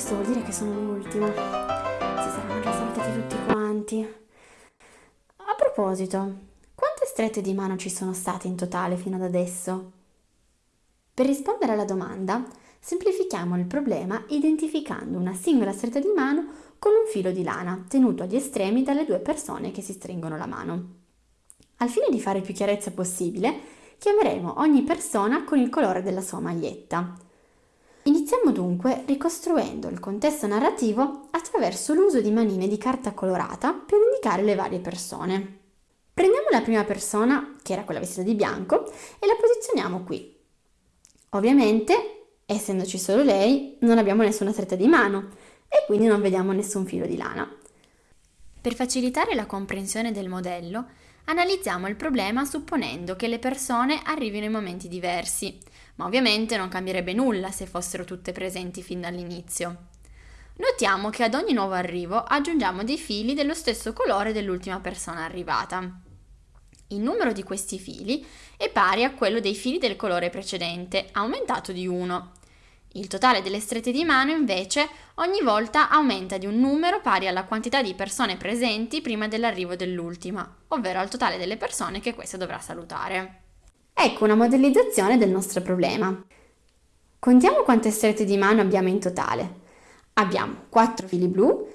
questo vuol dire che sono l'ultima. Si saranno già salutati tutti quanti. A proposito, quante strette di mano ci sono state in totale fino ad adesso? Per rispondere alla domanda, semplifichiamo il problema identificando una singola stretta di mano con un filo di lana tenuto agli estremi dalle due persone che si stringono la mano. Al fine di fare più chiarezza possibile, chiameremo ogni persona con il colore della sua maglietta. Iniziamo dunque ricostruendo il contesto narrativo attraverso l'uso di manine di carta colorata per indicare le varie persone. Prendiamo la prima persona, che era quella vestita di bianco, e la posizioniamo qui. Ovviamente, essendoci solo lei, non abbiamo nessuna stretta di mano e quindi non vediamo nessun filo di lana. Per facilitare la comprensione del modello, analizziamo il problema supponendo che le persone arrivino in momenti diversi, ma ovviamente non cambierebbe nulla se fossero tutte presenti fin dall'inizio. Notiamo che ad ogni nuovo arrivo aggiungiamo dei fili dello stesso colore dell'ultima persona arrivata. Il numero di questi fili è pari a quello dei fili del colore precedente, aumentato di 1. Il totale delle strette di mano invece ogni volta aumenta di un numero pari alla quantità di persone presenti prima dell'arrivo dell'ultima, ovvero al totale delle persone che questa dovrà salutare. Ecco una modellizzazione del nostro problema. Contiamo quante strette di mano abbiamo in totale. Abbiamo 4 fili blu,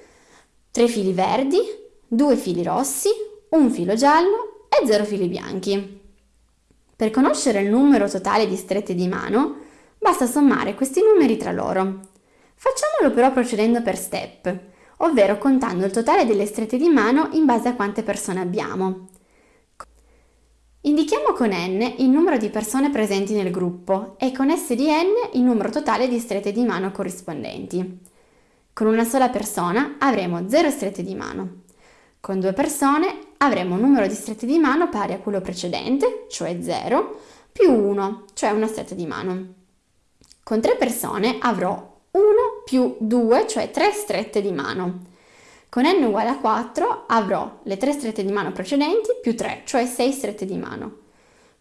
3 fili verdi, 2 fili rossi, un filo giallo e 0 fili bianchi. Per conoscere il numero totale di strette di mano, basta sommare questi numeri tra loro. Facciamolo però procedendo per step, ovvero contando il totale delle strette di mano in base a quante persone abbiamo. Indichiamo con n il numero di persone presenti nel gruppo e con s di n il numero totale di strette di mano corrispondenti. Con una sola persona avremo 0 strette di mano. Con due persone avremo un numero di strette di mano pari a quello precedente, cioè 0, più 1, cioè una stretta di mano. Con tre persone avrò 1 più 2, cioè 3 strette di mano. Con n uguale a 4 avrò le 3 strette di mano precedenti più 3, cioè 6 strette di mano.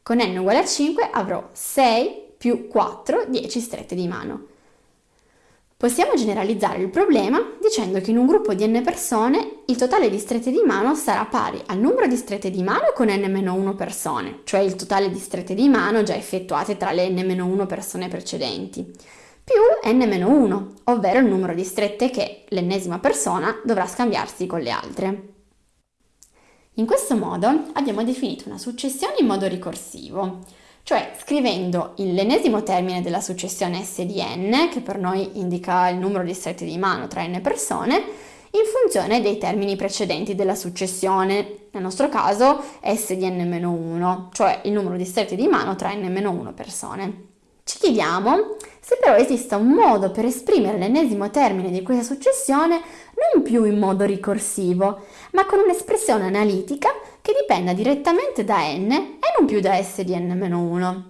Con n uguale a 5 avrò 6 più 4, 10 strette di mano. Possiamo generalizzare il problema dicendo che in un gruppo di n persone il totale di strette di mano sarà pari al numero di strette di mano con n-1 persone, cioè il totale di strette di mano già effettuate tra le n-1 persone precedenti, più n-1, ovvero il numero di strette che l'ennesima persona dovrà scambiarsi con le altre. In questo modo abbiamo definito una successione in modo ricorsivo, cioè scrivendo l'ennesimo termine della successione S di n, che per noi indica il numero di strette di mano tra n persone, in funzione dei termini precedenti della successione, nel nostro caso S di n-1, cioè il numero di strette di mano tra n-1 persone. Ci chiediamo se però esista un modo per esprimere l'ennesimo termine di questa successione non più in modo ricorsivo, ma con un'espressione analitica che dipenda direttamente da n e non più da s di n-1.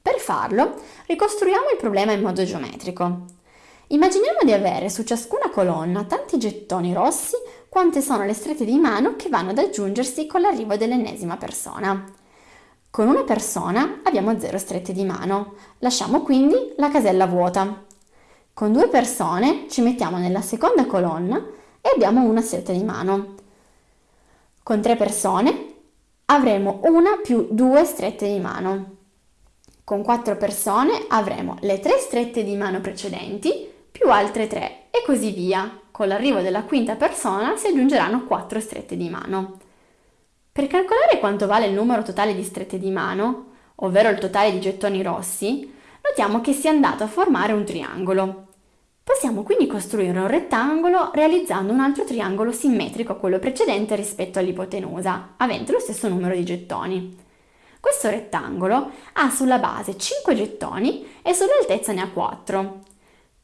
Per farlo, ricostruiamo il problema in modo geometrico. Immaginiamo di avere su ciascuna colonna tanti gettoni rossi quante sono le strette di mano che vanno ad aggiungersi con l'arrivo dell'ennesima persona. Con una persona abbiamo 0 strette di mano, lasciamo quindi la casella vuota. Con due persone ci mettiamo nella seconda colonna e abbiamo una stretta di mano. Con tre persone avremo una più due strette di mano. Con quattro persone avremo le tre strette di mano precedenti più altre tre e così via. Con l'arrivo della quinta persona si aggiungeranno quattro strette di mano. Per calcolare quanto vale il numero totale di strette di mano, ovvero il totale di gettoni rossi, notiamo che si è andato a formare un triangolo. Possiamo quindi costruire un rettangolo realizzando un altro triangolo simmetrico a quello precedente rispetto all'ipotenusa, avente lo stesso numero di gettoni. Questo rettangolo ha sulla base 5 gettoni e sull'altezza ne ha 4.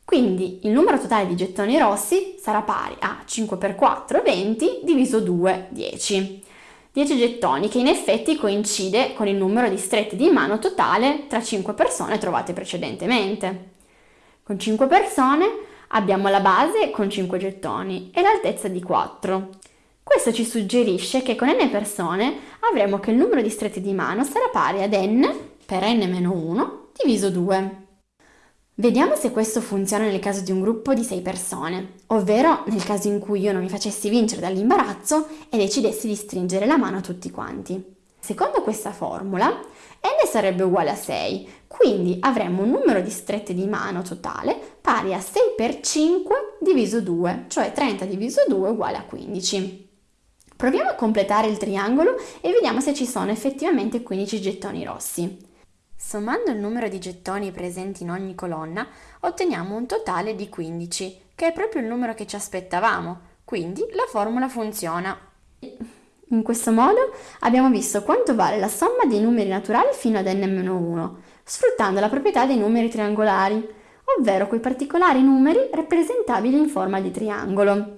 Quindi il numero totale di gettoni rossi sarà pari a 5 per 4, 20, diviso 2, 10. 10 gettoni che in effetti coincide con il numero di strette di mano totale tra 5 persone trovate precedentemente. Con 5 persone abbiamo la base con 5 gettoni e l'altezza di 4. Questo ci suggerisce che con n persone avremo che il numero di strette di mano sarà pari ad n per n-1 diviso 2. Vediamo se questo funziona nel caso di un gruppo di 6 persone, ovvero nel caso in cui io non mi facessi vincere dall'imbarazzo e decidessi di stringere la mano a tutti quanti. Secondo questa formula, n sarebbe uguale a 6, quindi avremmo un numero di strette di mano totale pari a 6 per 5 diviso 2, cioè 30 diviso 2 uguale a 15. Proviamo a completare il triangolo e vediamo se ci sono effettivamente 15 gettoni rossi. Sommando il numero di gettoni presenti in ogni colonna, otteniamo un totale di 15, che è proprio il numero che ci aspettavamo, quindi la formula funziona. In questo modo abbiamo visto quanto vale la somma dei numeri naturali fino ad n-1, sfruttando la proprietà dei numeri triangolari, ovvero quei particolari numeri rappresentabili in forma di triangolo.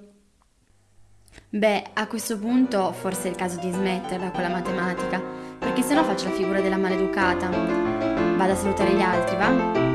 Beh, a questo punto forse è il caso di smetterla con la matematica, perché sennò faccio la figura della maleducata. Vado a salutare gli altri, va?